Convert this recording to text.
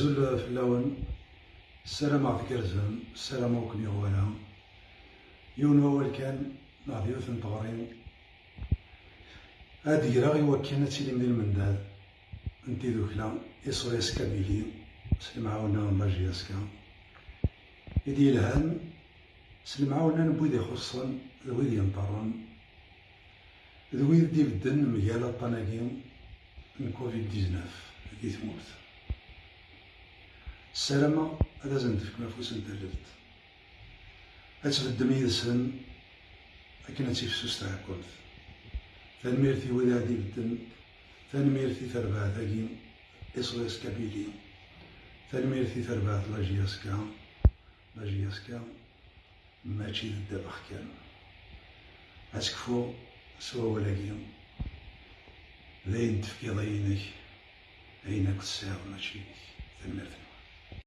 زول فلاون السلام عليك رزم السلام عليكم يا غوالا يون هو كان نعطي يوث نطغرين هادي راغي وكينا تسيلي من المنداد انتي ذوكلا يصوي اسكابيلي سلم عاونا ماجي اسكا يدي الهان سلم عاونا نبوذي خصن ذويد ينطرن ذويد بدن مجال طناقين من كوفيد 19 كي تموت السلامة هذا زنتفك مفوس انتجلت أتخدم يدسن أكن تيفسوس تعكلت تنميرتي ودادي بدن تنميرتي تربع ثاقي إصغيس كابيلي. تنميرتي تربع لاجياسكا لاجياسكا ماشي الدبخ كان أتكفو سوا ولاقي ذاين تفكي ضينك أينك تساوي ماشي